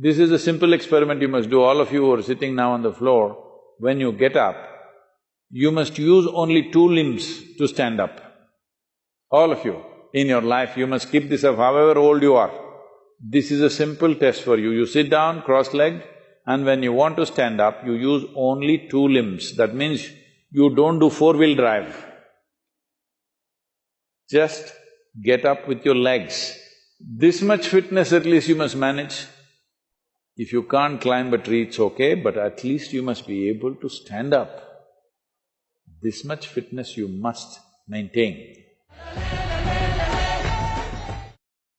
This is a simple experiment you must do, all of you who are sitting now on the floor, when you get up, you must use only two limbs to stand up. All of you, in your life, you must keep this up however old you are. This is a simple test for you. You sit down cross-legged and when you want to stand up, you use only two limbs. That means you don't do four-wheel drive. Just get up with your legs. This much fitness at least you must manage. If you can't climb a tree, it's okay, but at least you must be able to stand up. This much fitness you must maintain.